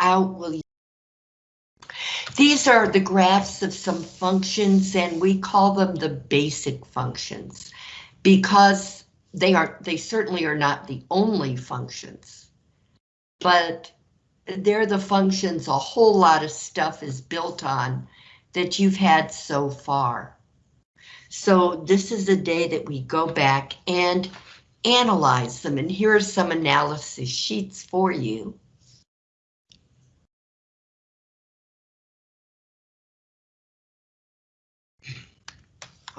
out, will you? These are the graphs of some functions and we call them the basic functions because they are they certainly are not the only functions, but they're the functions a whole lot of stuff is built on that you've had so far. So this is a day that we go back and analyze them and here are some analysis sheets for you.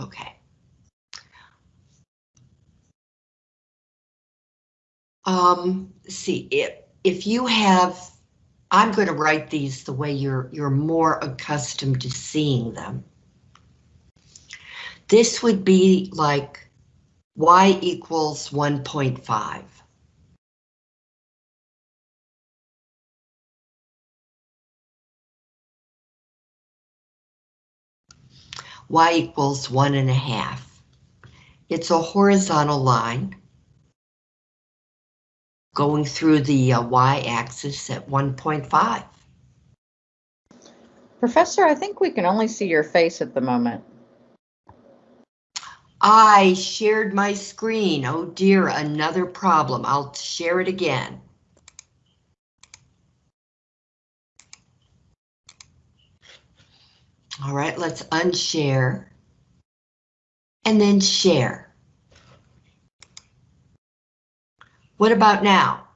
Okay. Um, see, if, if you have, I'm going to write these the way you're, you're more accustomed to seeing them. This would be like y equals 1.5. y equals one and a half. It's a horizontal line going through the uh, y-axis at 1.5. Professor, I think we can only see your face at the moment. I shared my screen. Oh dear, another problem. I'll share it again. All right, let's unshare. And then share. What about now?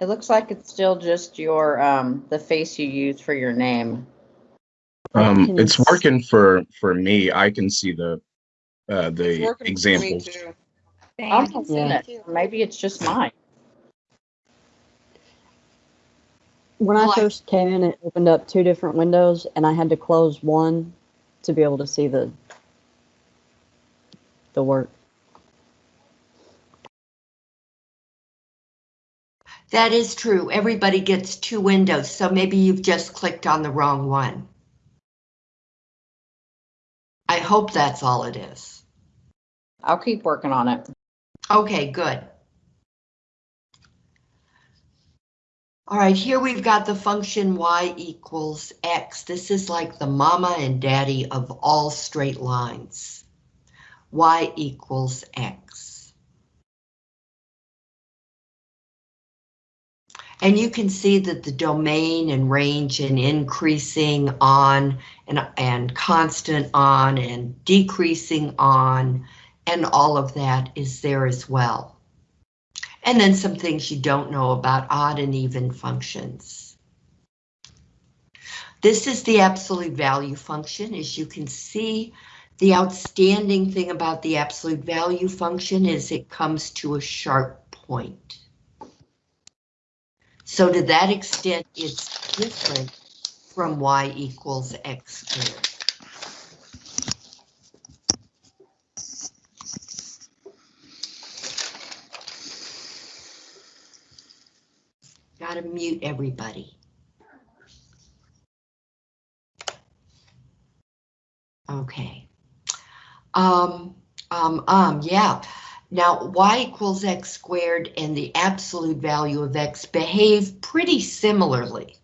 It looks like it's still just your, um, the face you use for your name. Um, it's s- working for, for me. I can see the, uh, the working for me examples. too. I'm not seeing Yeah. it. Maybe it's just mine. When Well, I I- first came in, it opened up two different windows and I had to close one to be able to see the the work. That is true. Everybody gets two windows, so maybe you've just clicked on the wrong one. I hope that's all it is. I'll keep working on it. Okay, good. All right, here we've got the function y equals x. This is like the mama and daddy of all straight lines. y equals x. And you can see that the domain and range and increasing on and, and constant on and decreasing on and all of that is there as well. And then some things you don't know about odd and even functions. This is the absolute value function. As you can see, the outstanding thing about the absolute value function is it comes to a sharp point. So to that extent, it's different from y equals x squared. Gotta mute everybody. Okay. Um, um, um, yeah. Now, y equals x squared and the absolute value of x behave pretty similarly,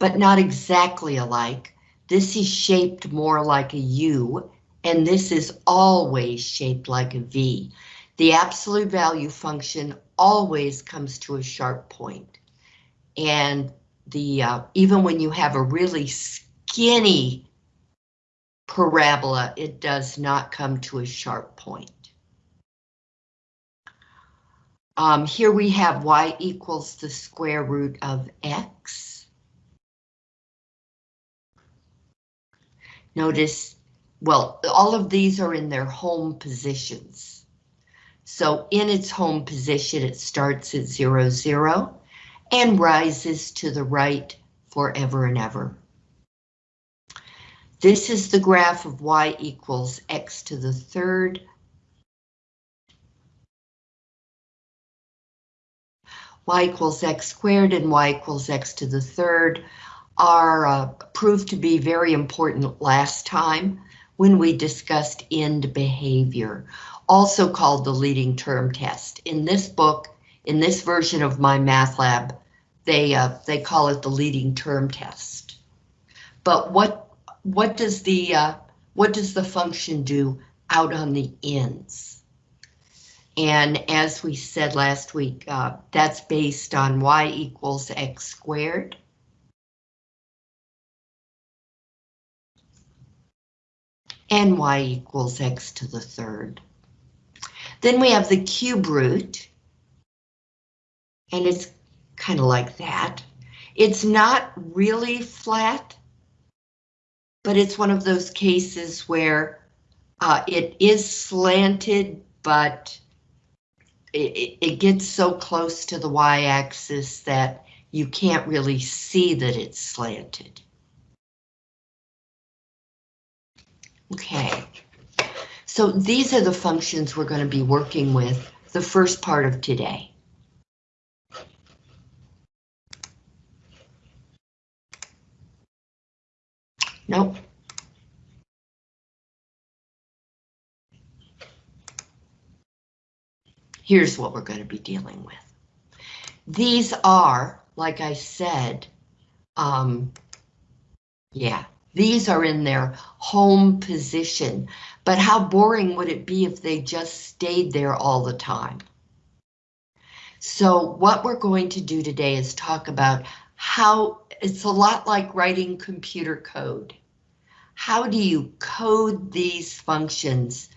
but not exactly alike. This is shaped more like a U, and this is always shaped like a V. The absolute value function always comes to a sharp point. And the uh, even when you have a really skinny parabola, it does not come to a sharp point. Um, here we have y equals the square root of x. Notice, well, all of these are in their home positions. So in its home position, it starts at zero, zero, and rises to the right forever and ever. This is the graph of y equals x to the third y equals x squared and y equals x to the third are uh, proved to be very important last time when we discussed end behavior, also called the leading term test. In this book, in this version of MyMathLab, they uh, they call it the leading term test. But what what does the uh, what does the function do out on the ends? And as we said last week, uh, that's based on y equals x squared. And y equals x to the third. Then we have the cube root. And it's kind of like that. It's not really flat, but it's one of those cases where uh, it is slanted, but it, it gets so close to the y-axis that you can't really see that it's slanted. Okay, so these are the functions we're going to be working with the first part of today. Nope. Here's what we're going to be dealing with. These are, like I said, um, yeah, these are in their home position, but how boring would it be if they just stayed there all the time? So what we're going to do today is talk about how it's a lot like writing computer code. How do you code these functions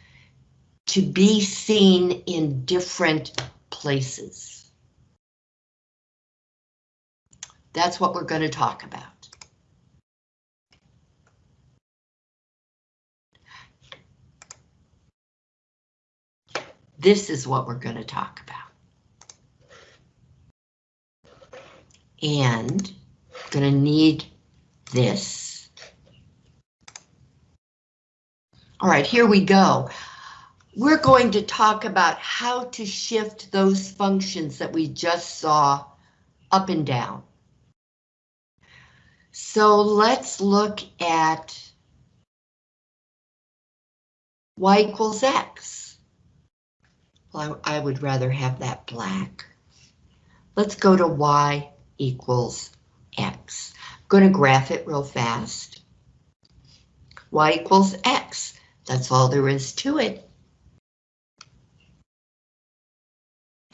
to be seen in different places? That's what we're going to talk about. This is what we're going to talk about. And going to need this. All right, here we go. We're going to talk about how to shift those functions that we just saw up and down. So let's look at y equals x. Well, I, I would rather have that black. Let's go to y equals x. I'm going to graph it real fast. y equals x. That's all there is to it.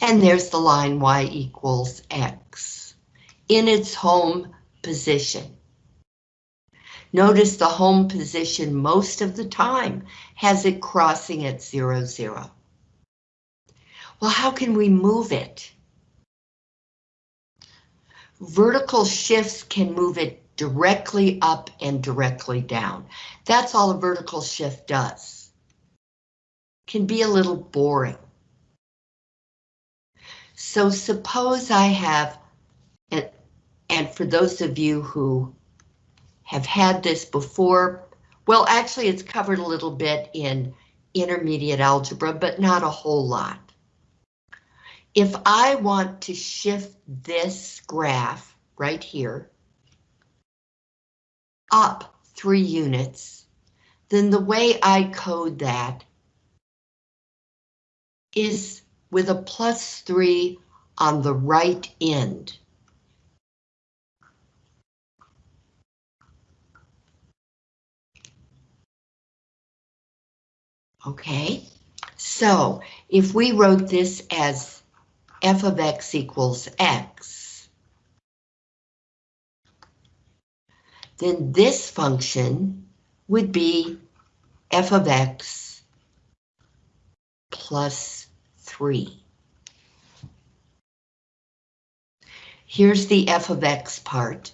And there's the line y equals x in its home position. Notice the home position most of the time has it crossing at zero, zero. Well, how can we move it? Vertical shifts can move it directly up and directly down. That's all a vertical shift does. Can be a little boring. So suppose I have, and, for those of you who have had this before, well, actually it's covered a little bit in intermediate algebra, but not a whole lot. If I want to shift this graph right here up three units, then the way I code that is with a plus three on the right end. Okay, so if we wrote this as f of x equals x, then this function would be f of x plus 3. Here's the f of x part.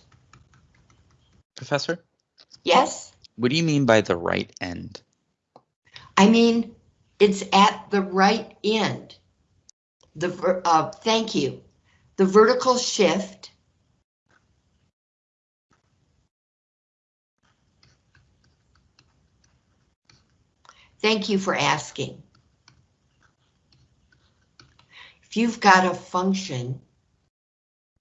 Professor, Yes, what do you mean by the right end? I mean, it's at the right end. The, uh, thank you. The vertical shift Thank you for asking. If you've got a function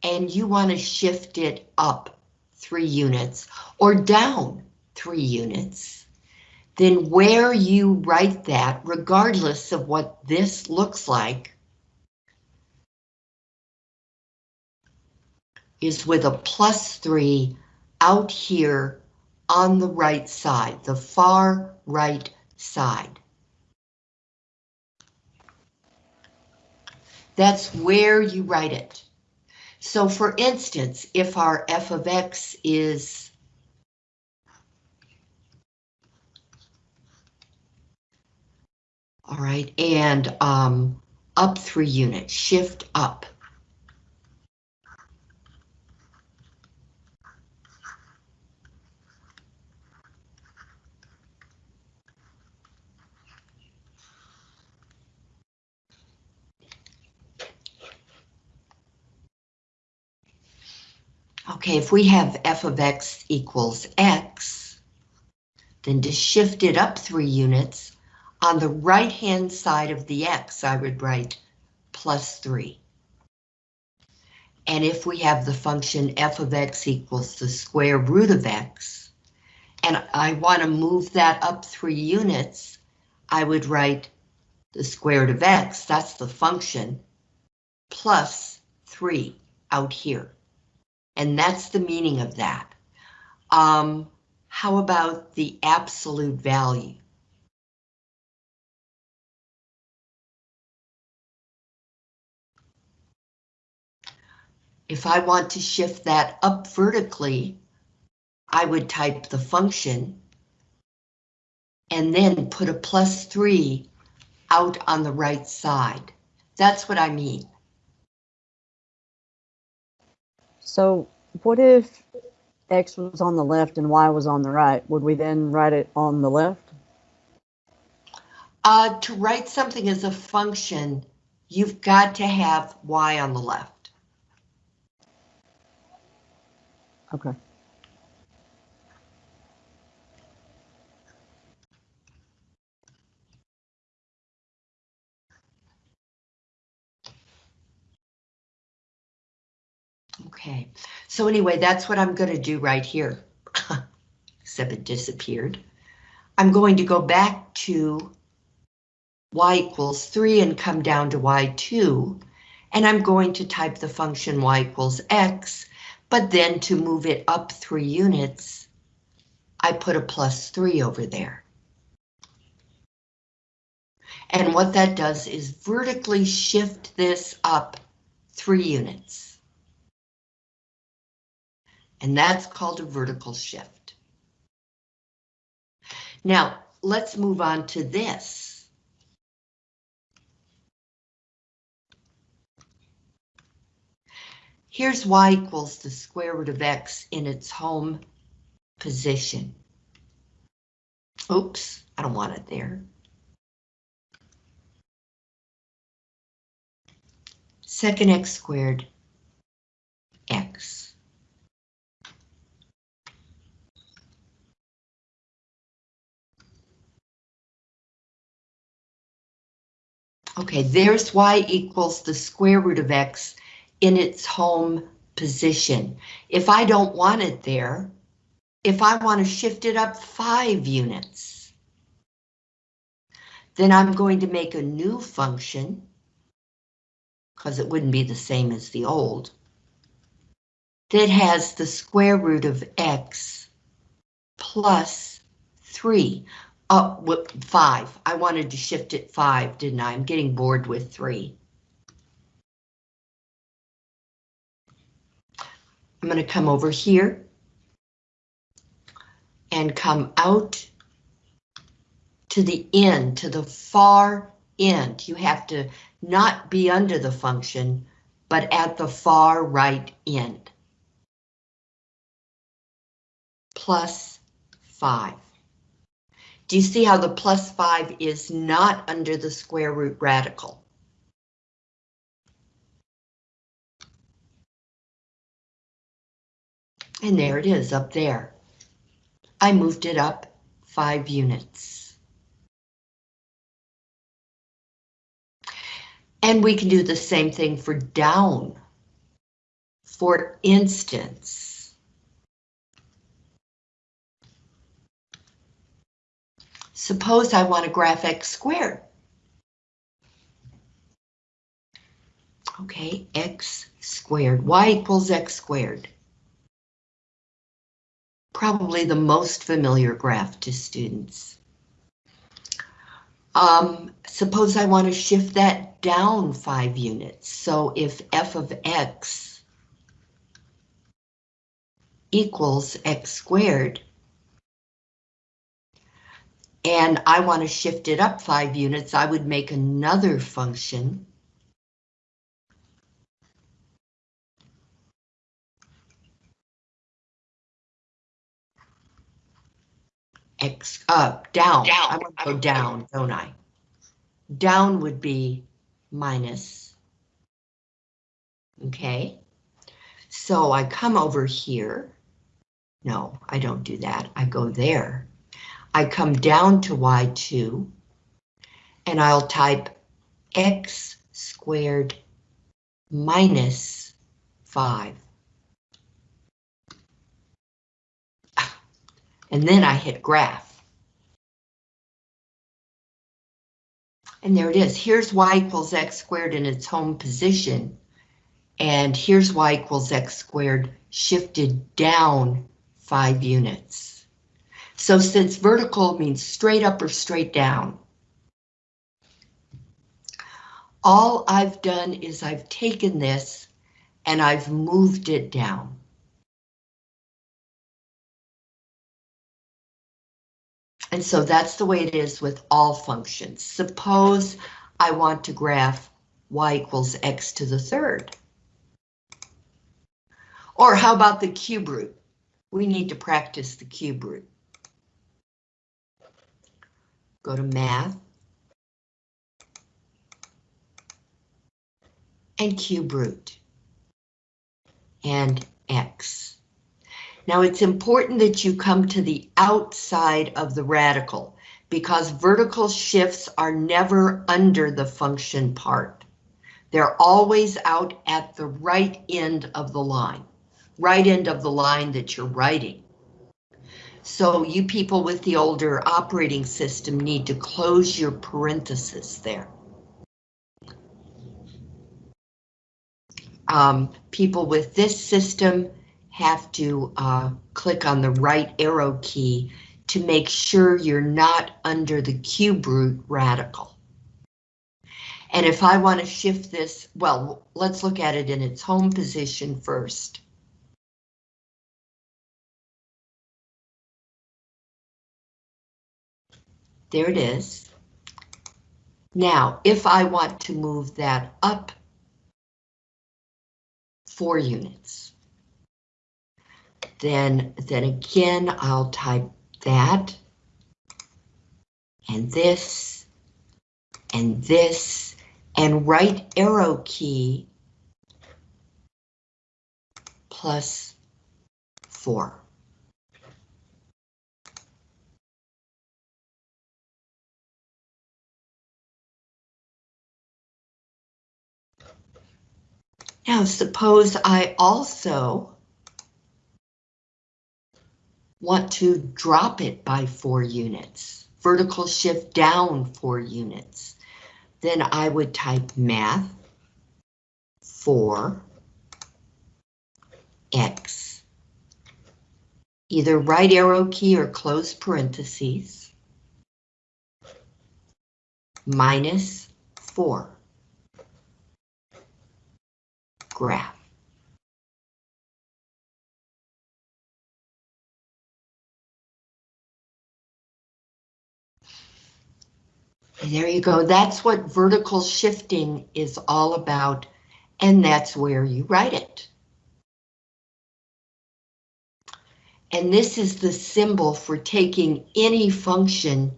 and you want to shift it up three units or down three units, then where you write that, regardless of what this looks like, is with a plus 3 out here on the right side, the far right side. That's where you write it. So for instance, if our f of x is all right, and um, up three units, shift up. Okay, if we have f of x equals x, then to shift it up three units, on the right-hand side of the x, I would write plus 3. And if we have the function f of x equals the square root of x, and I want to move that up three units, I would write the square root of x, that's the function, plus 3 out here. And that's the meaning of that. Um, how about the absolute value? If I want to shift that up vertically, I would type the function and then put a plus 3 out on the right side. That's what I mean. So what if X was on the left and Y was on the right? Would we then write it on the left? Uh, to write something as a function, you've got to have y on the left. Okay. Okay, so anyway, that's what I'm going to do right here. Except it disappeared. I'm going to go back to y equals 3 and come down to y2, and I'm going to type the function y equals x, but then to move it up 3 units, I put a plus 3 over there. And what that does is vertically shift this up 3 units. And that's called a vertical shift. Now, let's move on to this. Here's y equals the square root of x in its home position. Oops, I don't want it there. Second x squared x. Okay, there's y equals the square root of x in its home position. If I don't want it there, if I want to shift it up five units, then I'm going to make a new function, because it wouldn't be the same as the old, that has the square root of x plus 3. Uh, what, 5. I wanted to shift it 5, didn't I? I'm getting bored with 3. I'm going to come over here and come out to the end, to the far end. You have to not be under the function, but at the far right end. Plus 5. Do you see how the plus 5 is not under the square root radical? And there it is up there. I moved it up 5 units. And we can do the same thing for down. For instance, suppose I want to graph x squared. Okay, x squared, y equals x squared. Probably the most familiar graph to students. Um, suppose I want to shift that down five units. So if f of x equals x squared, and I want to shift it up five units, I would make another function. X uh, up, down. I want to go down, don't I? Down would be minus. Okay. So I come over here. No, I don't do that. I go there. I come down to y2 and I'll type x squared minus 5. And then I hit graph. And there it is. Here's y equals x squared in its home position. And here's y equals x squared shifted down 5 units. So since vertical means straight up or straight down, all I've done is I've taken this and I've moved it down. And so that's the way it is with all functions. Suppose I want to graph y equals x to the third. Or how about the cube root? We need to practice the cube root. Go to math. And cube root. And x. Now it's important that you come to the outside of the radical because vertical shifts are never under the function part. They're always out at the right end of the line, right end of the line that you're writing. So you people with the older operating system need to close your parenthesis there. Um, people with this system have to uh, click on the right arrow key to make sure you're not under the cube root radical. And if I want to shift this, well, let's look at it in its home position first. There it is. Now, if I want to move that up four units, then, then again, I'll type that and this and this and right arrow key plus four. Now suppose I also want to drop it by four units, vertical shift down four units, then I would type math for x, either right arrow key or close parentheses, minus four, graph. There you go. That's what vertical shifting is all about, and that's where you write it. And this is the symbol for taking any function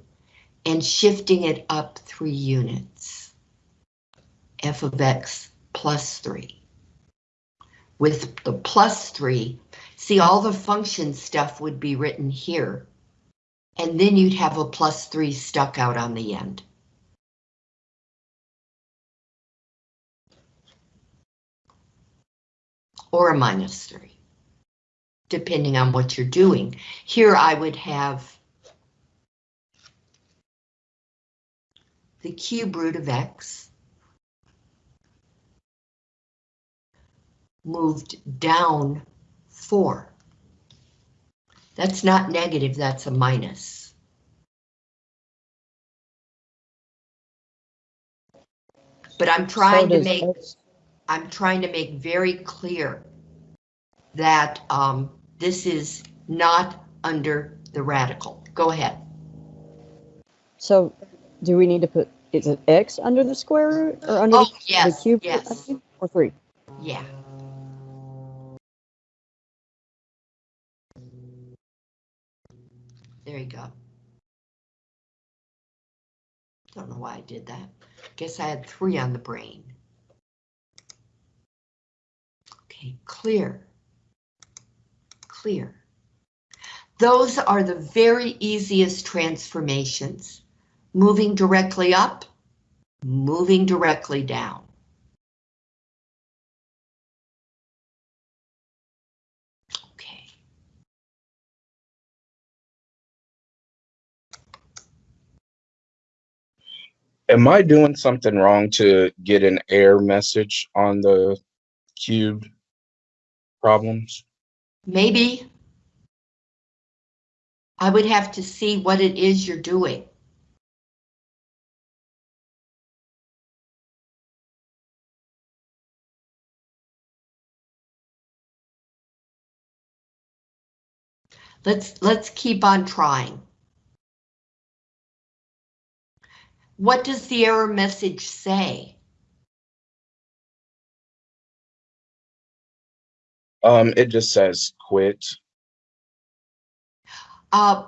and shifting it up three units. f of x plus three. With the plus three, see all the function stuff would be written here. And then you'd have a plus three stuck out on the end. or a minus 3, depending on what you're doing. Here I would have the cube root of x moved down four. That's not negative, that's a minus. But I'm So trying to does make, X- I'm trying to make very clear that um, this is not under the radical. Go ahead. So do we need to put, is it X under the square root or under Oh, the- the cube? yes, Or three? yeah. There you go. Don't know why I did that. Guess I had three on the brain. Okay, clear. Clear. Those are the very easiest transformations. Moving directly up, moving directly down. Okay. Am I doing something wrong to get an error message on the cubed problems? Maybe. I would have to see what it is you're doing. Let's, let's keep on trying. What does the error message say? Um, it just says quit. Uh,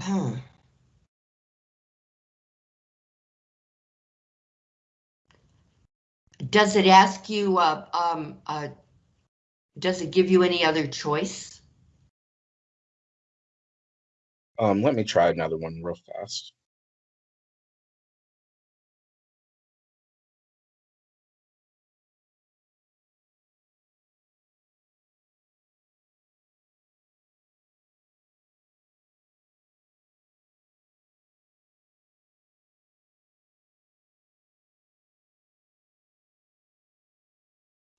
hmm. Does it ask you, uh, um, uh, does it give you any other choice? Um, let me try another one real fast.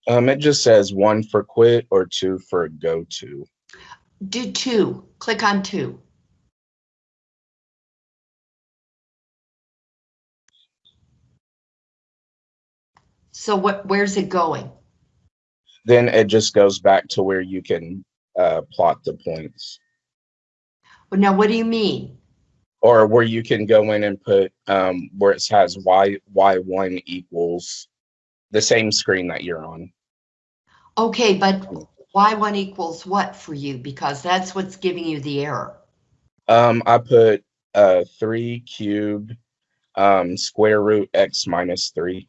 Um, it just says one for quit or two for go to. Do two, click on two. So what, where's it going? Then it just goes back to where you can uh, plot the points. Well, Now, what do you mean? or where you can go in and put um, where it says y y1 equals the same screen that you're on. Okay, but y1 equals what for you? Because that's what's giving you the error. Um, I put uh, 3 cubed um, square root x minus 3.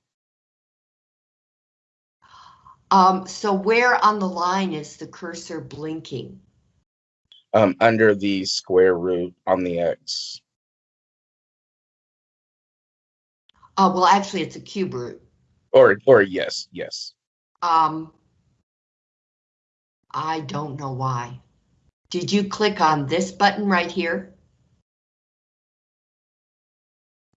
Um, so where on the line is the cursor blinking? Um, under the square root on the x. Oh, well, actually, it's a cube root. Or, or yes, yes. Um, I don't know why. Did you click on this button right here?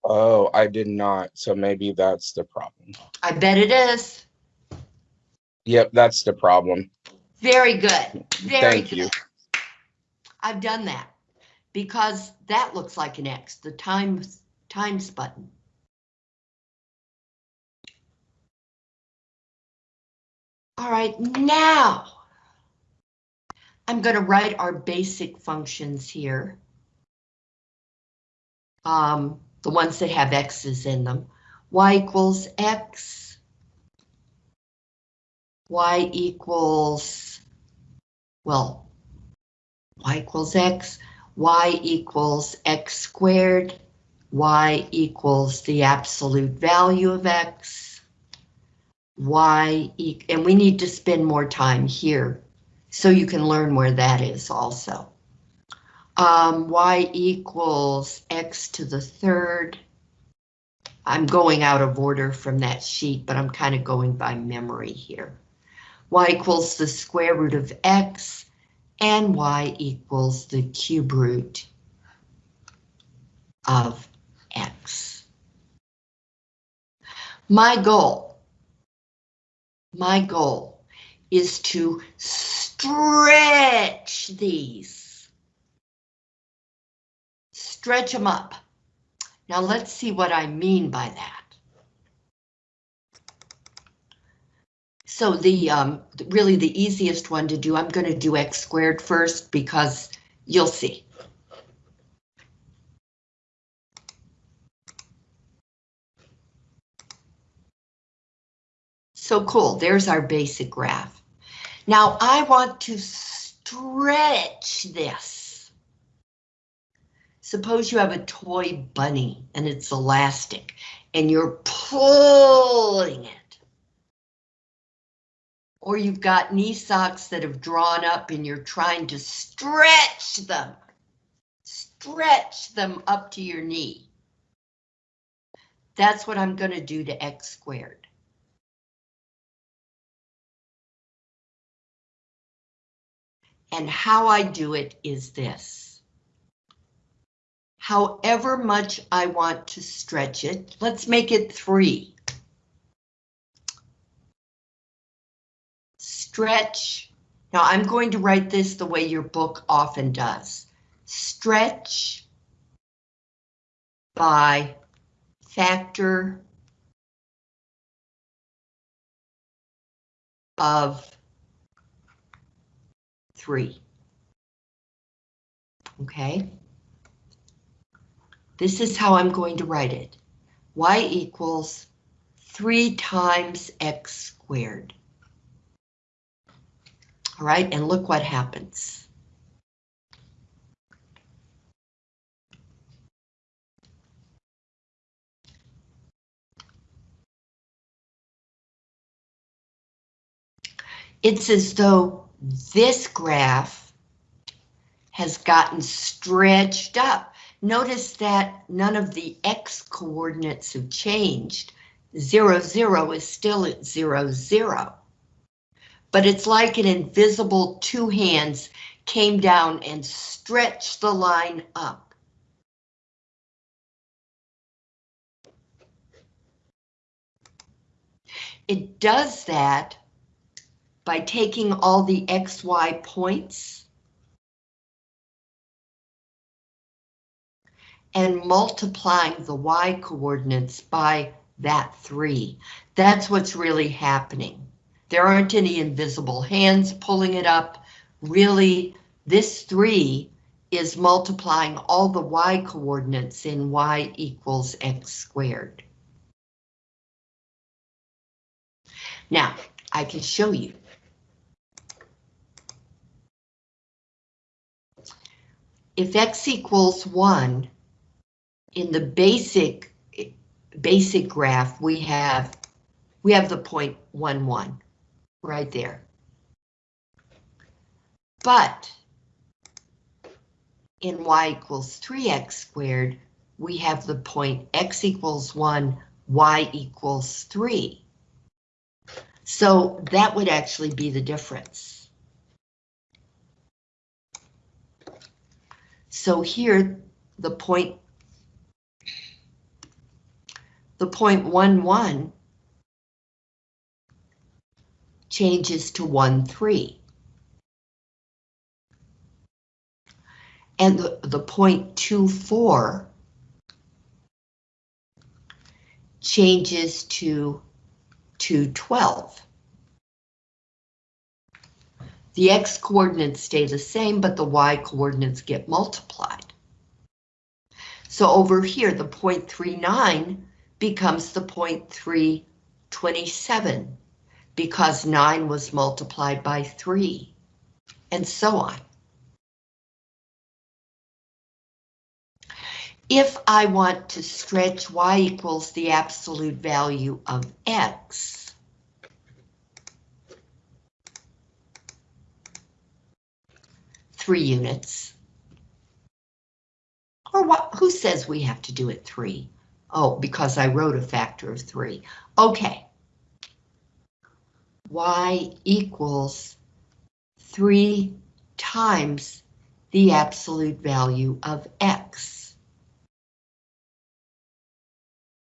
Oh, I did not. So maybe that's the problem. I bet it is. Yep, that's the problem. Very good. Very Thank good. you. I've done that because that looks like an X, the times times button. All right, now I'm going to write our basic functions here. Um, the ones that have X's in them. Y equals X. Y equals, well, y equals x, y equals x squared, y equals the absolute value of x, y, e and we need to spend more time here so you can learn where that is also. Um, y equals x to the third. I'm going out of order from that sheet, but I'm kind of going by memory here. y equals the square root of x, and y equals the cube root of x. My goal, my goal is to stretch these. Stretch them up. Now let's see what I mean by that. So the, um, really the easiest one to do, I'm going to do x squared first because you'll see. So cool, there's our basic graph. Now I want to stretch this. Suppose you have a toy bunny and it's elastic and you're pulling it. Or you've got knee socks that have drawn up and you're trying to stretch them. Stretch them up to your knee. That's what I'm going to do to x squared. And how I do it is this. However much I want to stretch it, let's make it three. Stretch. Now I'm going to write this the way your book often does. Stretch by factor of three. Okay. This is how I'm going to write it. y equals 3 times x squared. All right, and look what happens. It's as though this graph has gotten stretched up. Notice that none of the x coordinates have changed. Zero, zero is still at zero, zero. But it's like an invisible two hands came down and stretched the line up. It does that by taking all the XY points and multiplying the Y coordinates by that three. That's what's really happening. There aren't any invisible hands pulling it up. Really, this three is multiplying all the Y coordinates in Y equals X squared. Now, I can show you. If x equals 1, in the basic basic graph, we have we have the point 1, 1 right there. But in y equals 3x squared, we have the point x equals 1, y equals 3. So that would actually be the difference. So here, the point, the point one one changes to one three. And the, the point two four changes to two twelve. The x coordinates stay the same, but the y coordinates get multiplied. So over here, the 0.39 becomes the 0.327 because 9 was multiplied by 3, and so on. If I want to stretch y equals the absolute value of x, three units. Or what, who says we have to do it three? Oh, because I wrote a factor of three. Okay. Y equals three times the absolute value of X.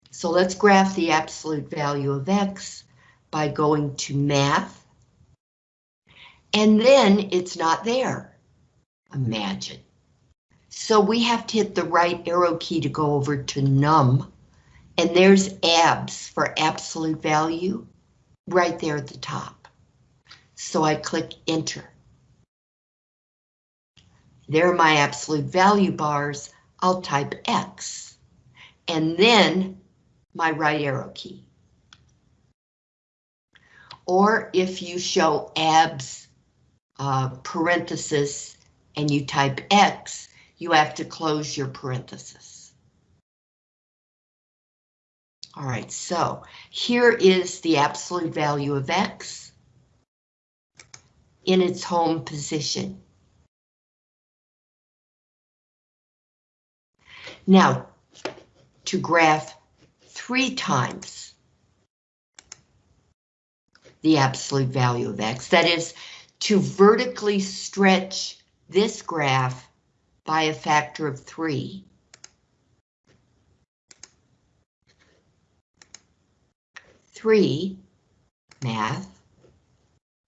So let's graph the absolute value of X by going to math And then it's not there. Imagine. So we have to hit the right arrow key to go over to num. And there's abs for absolute value right there at the top. So I click enter. There are my absolute value bars. I'll type X and then my right arrow key. Or if you show abs uh, parenthesis and you type X, you have to close your parenthesis. All right, so here is the absolute value of X in its home position. Now, to graph three times the absolute value of X, that is, to vertically stretch this graph by a factor of three. Three, math,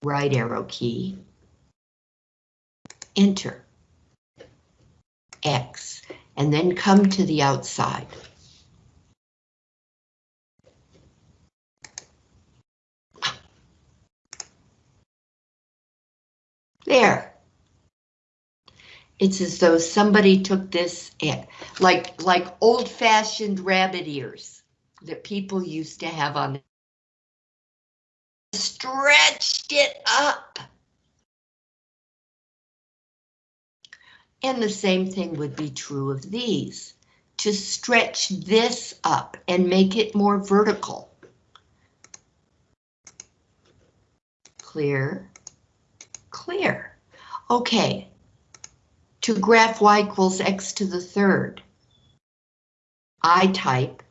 right arrow key, enter, X, and then come to the outside. There. It's as though somebody took this, like, like old-fashioned rabbit ears that people used to have on. Stretched it up. And the same thing would be true of these. To stretch this up and make it more vertical. Clear, clear. Okay, to graph y equals x to the third, I type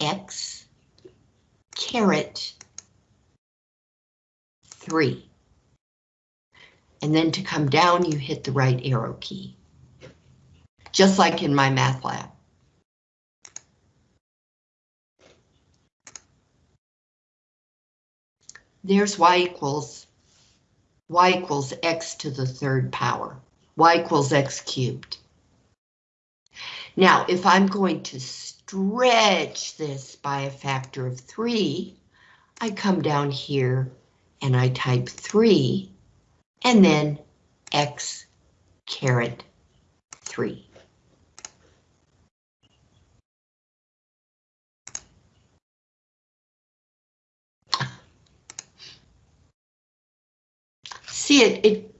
x caret 3. And then to come down, you hit the right arrow key. Just like in MyMathLab. There's y equals y equals x to the third power. Y equals x cubed. Now, if I'm going to stretch this by a factor of 3, I come down here and I type 3 and then x caret 3. See it, it,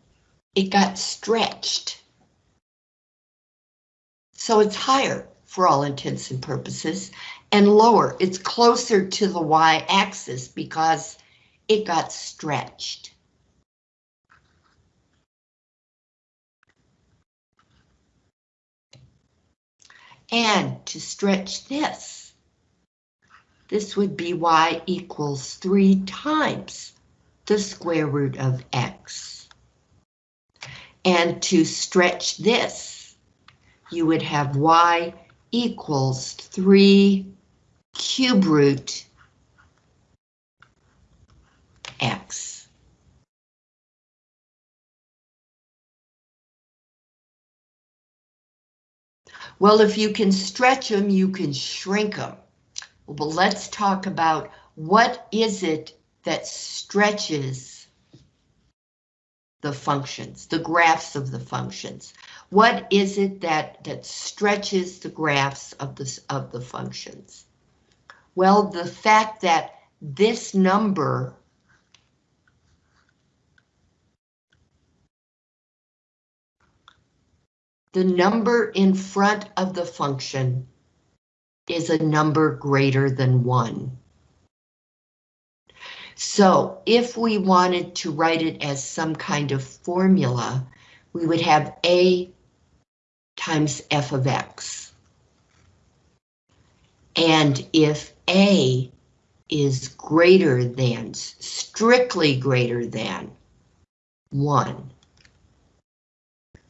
it got stretched. So it's higher for all intents and purposes and lower. It's closer to the y-axis because it got stretched. And to stretch this, this would be y equals 3 times the square root of x. And to stretch this, you would have y equals 3 cube root x. Well, if you can stretch them, you can shrink them. Well, let's talk about what is it that stretches the functions, the graphs of the functions. What is it that, that stretches the graphs of the, of the functions? Well, the fact that this number the number in front of the function is a number greater than 1. So if we wanted to write it as some kind of formula, we would have A times f of x. And if A is greater than, strictly greater than 1,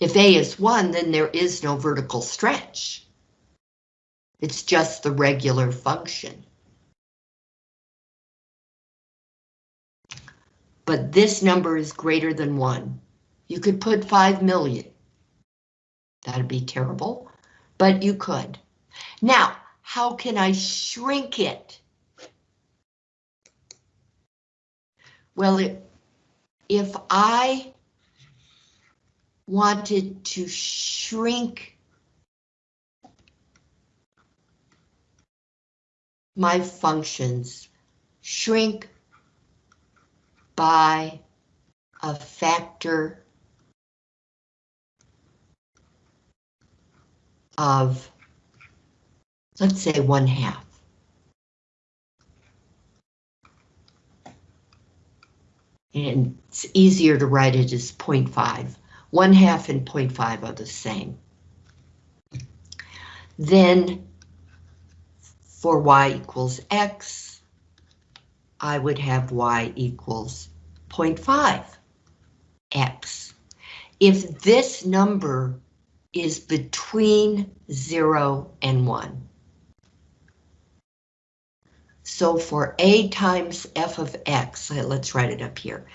if A is 1, then there is no vertical stretch. It's just the regular function. But this number is greater than one. You could put 5 million. That'd be terrible, but you could. Now, how can I shrink it? Well, it, if I wanted to shrink my functions, shrink by a factor of, let's say, one half. And it's easier to write it as 0.5. One half and 0.5 are the same. Then for y equals x, I would have y equals 0.5 x. If this number is between 0 and 1. So for a times f of x, let's write it up here.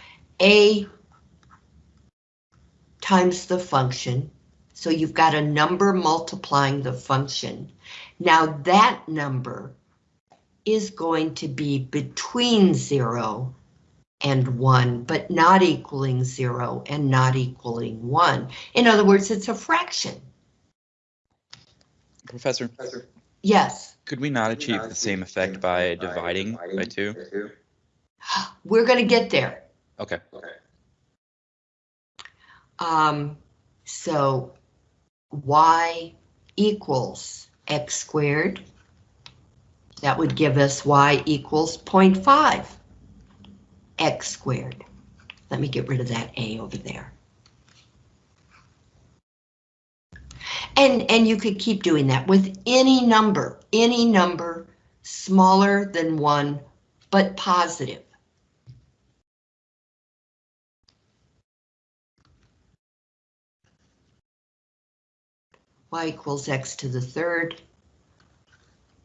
a times the function, so you've got a number multiplying the function. Now that number is going to be between 0 and 1, but not equaling 0 and not equaling 1. In other words, it's a fraction. Professor, Yes, could we not achieve the same effect by dividing by two? we're going to get there. Okay. Um, so y equals x squared. That would give us y equals 0.5 x squared. Let me get rid of that a over there. And, and you could keep doing that with any number, any number smaller than one, but positive. y equals x to the third,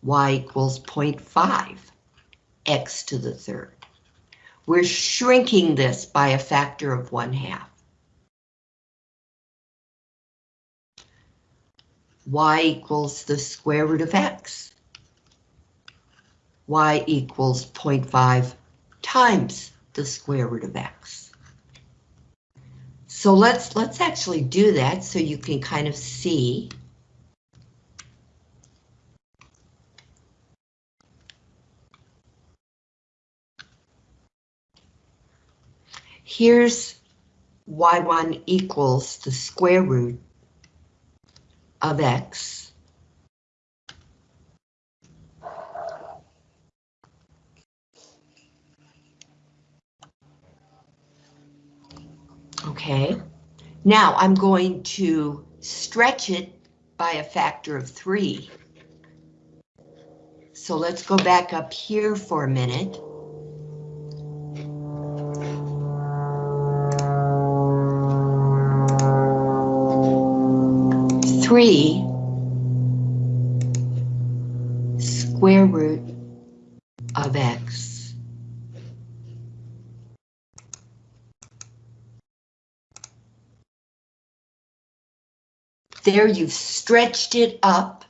y equals 0.5 x to the third. We're shrinking this by a factor of one half. y equals the square root of x. y equals 0.5 times the square root of x. So let's let's actually do that so you can kind of see. Here's y1 equals the square root of x. Okay, now I'm going to stretch it by a factor of three. So let's go back up here for a minute. Three square root of x. There you've stretched it up.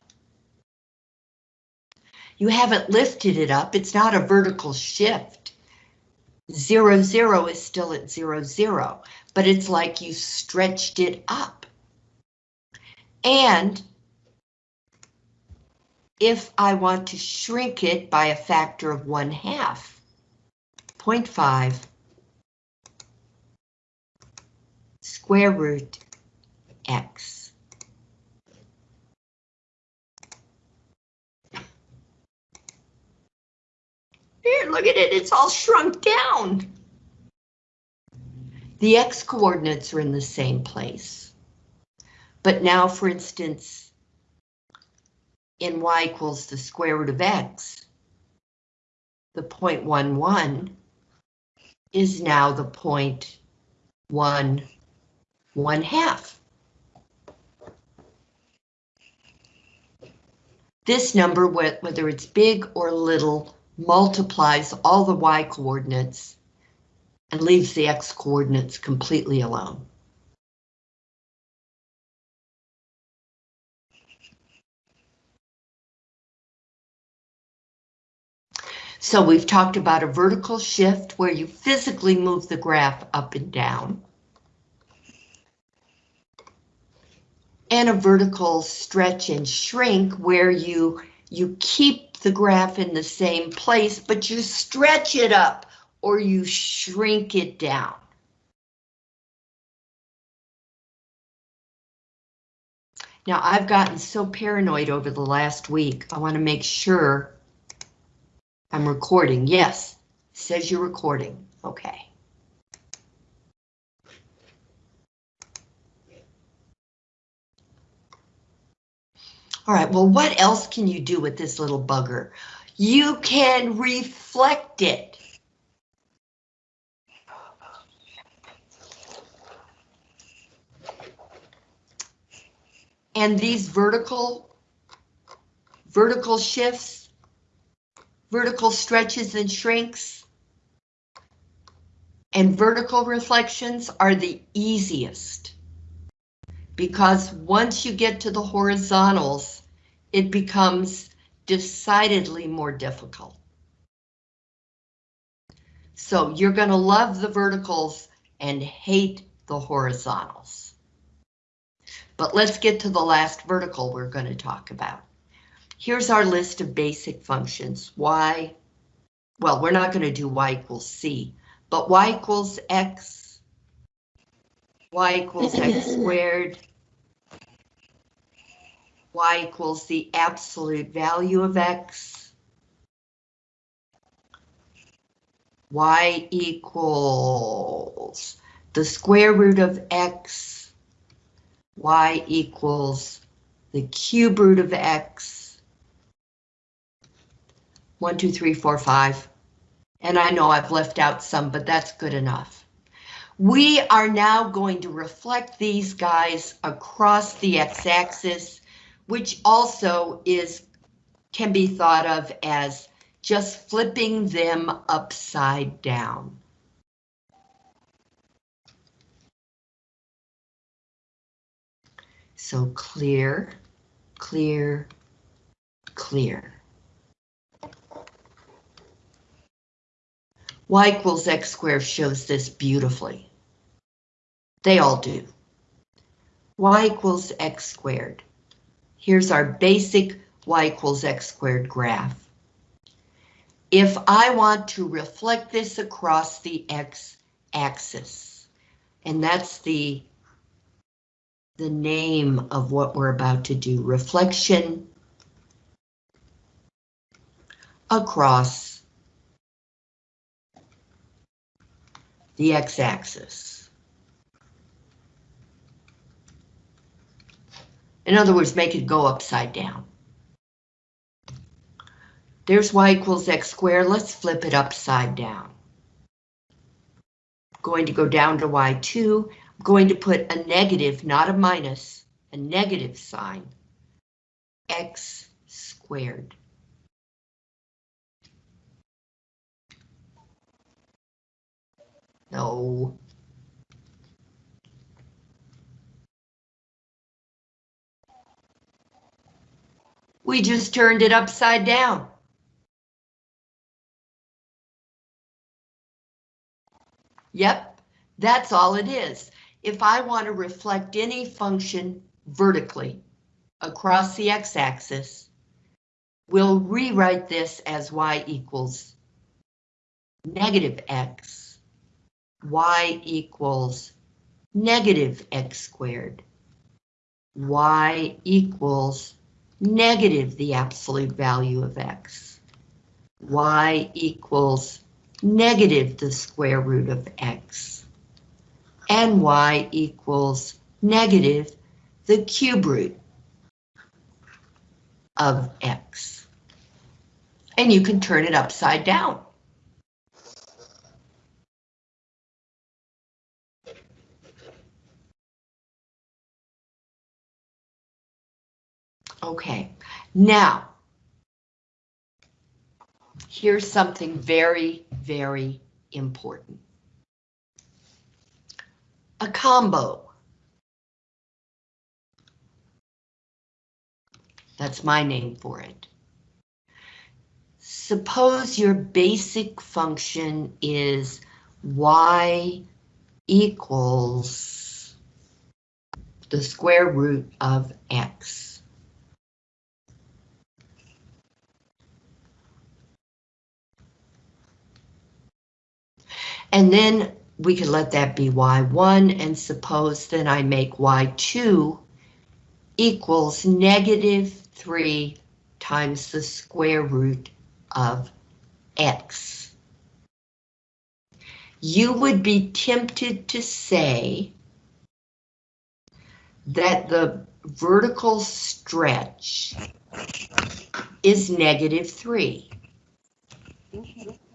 You haven't lifted it up. It's not a vertical shift. Zero, zero is still at zero, zero, but it's like you stretched it up. And if I want to shrink it by a factor of one half, 0.5 square root x. Here, look at it, it's all shrunk down. The x coordinates are in the same place. But now, for instance, in y equals the square root of x, the point one one is now the point one one half. This number, whether it's big or little, multiplies all the y coordinates and leaves the x coordinates completely alone. So we've talked about a vertical shift where you physically move the graph up and down. And a vertical stretch and shrink where you, you keep the graph in the same place, but you stretch it up or you shrink it down. Now, I've gotten so paranoid over the last week, I want to make sure I'm recording. Yes, says you're recording. Okay. All right, well, what else can you do with this little bugger? You can reflect it. And these vertical, vertical shifts, vertical stretches and shrinks, and vertical reflections are the easiest. Because once you get to the horizontals, it becomes decidedly more difficult. So you're going to love the verticals and hate the horizontals. But let's get to the last vertical we're going to talk about. Here's our list of basic functions. Y, well, we're not going to do y equals c, but y equals x, y equals x squared, y equals the absolute value of x, y equals the square root of x, y equals the cube root of x, one, two, three, four, five. And I know I've left out some, but that's good enough. We are now going to reflect these guys across the x-axis, which also is can be thought of as just flipping them upside down. So clear, clear, clear. Y equals x squared shows this beautifully. They all do. y equals x squared. Here's our basic y equals x squared graph. If I want to reflect this across the x-axis, and that's the, the name of what we're about to do, reflection across the x-axis. In other words, make it go upside down. There's y equals x squared. Let's flip it upside down. Going to go down to y2. I'm going to put a negative, not a minus, a negative sign. x squared. No. We just turned it upside down. Yep, that's all it is. If I want to reflect any function vertically across the x-axis, we'll rewrite this as y equals negative x, y equals negative x squared, y equals negative the absolute value of x, y equals negative the square root of x, and y equals negative the cube root of x. And you can turn it upside down. Okay, now, here's something very, very important. a combo. That's my name for it. Suppose your basic function is y equals the square root of x. And then we could let that be y1 and suppose then I make y2 equals negative 3 times the square root of x. You would be tempted to say that the vertical stretch is negative 3. Mm-hmm.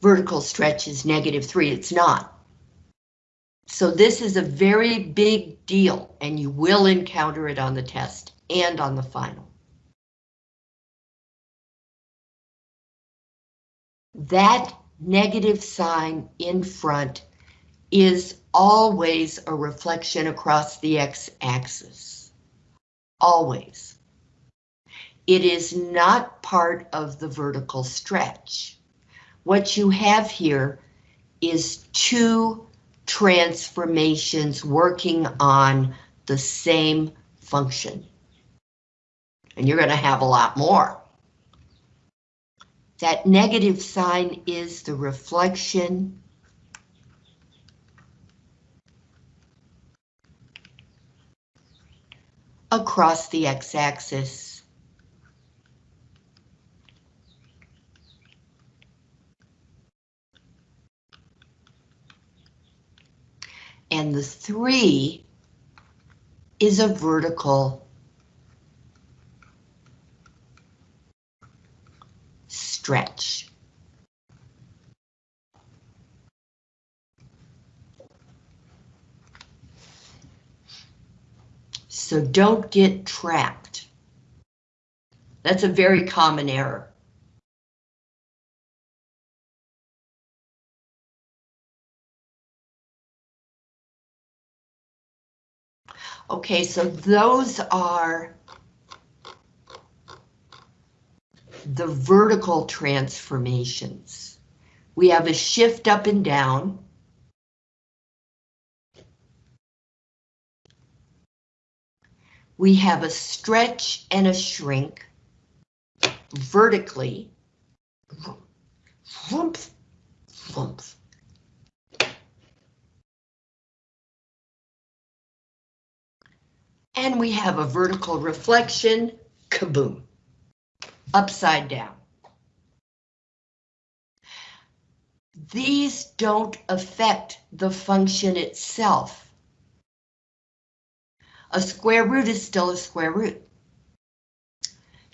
Vertical stretch is negative three, it's not. So this is a very big deal and you will encounter it on the test and on the final. That negative sign in front is always a reflection across the x-axis. Always. It is not part of the vertical stretch what you have here is two transformations working on the same function. And you're going to have a lot more. That negative sign is the reflection across the x-axis. And the three is a vertical stretch. So don't get trapped. That's a very common error. Okay, so those are the vertical transformations. We have a shift up and down. We have a stretch and a shrink vertically. And we have a vertical reflection, kaboom, upside down. These don't affect the function itself. A square root is still a square root.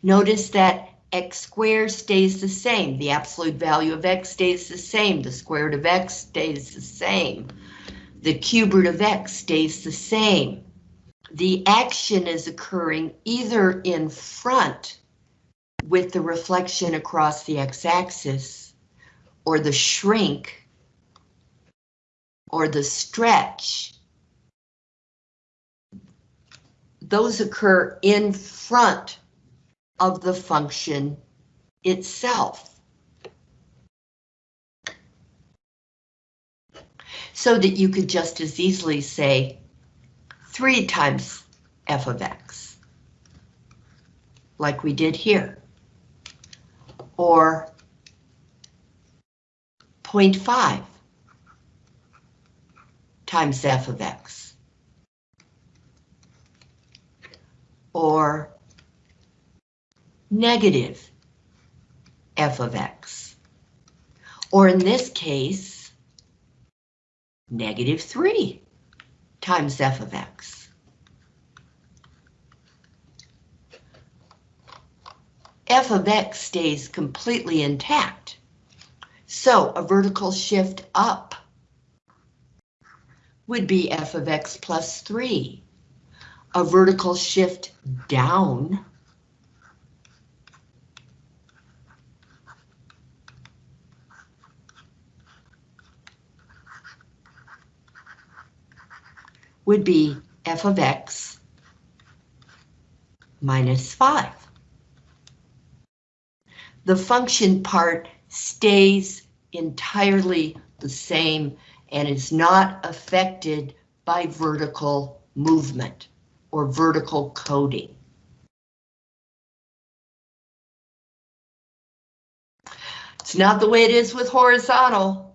Notice that x squared stays the same. The absolute value of x stays the same. The square root of x stays the same. The cube root of x stays the same the action is occurring either in front with the reflection across the x-axis or the shrink or the stretch. Those occur in front of the function itself. So that you could just as easily say 3 times f of x, like we did here, or 0.5 times f of x, or negative f of x, or in this case, negative 3 times f of x. f of x stays completely intact. So a vertical shift up would be f of x plus 3. A vertical shift down would be f of x minus 5. The function part stays entirely the same and is not affected by vertical movement or vertical coding. It's not the way it is with horizontal.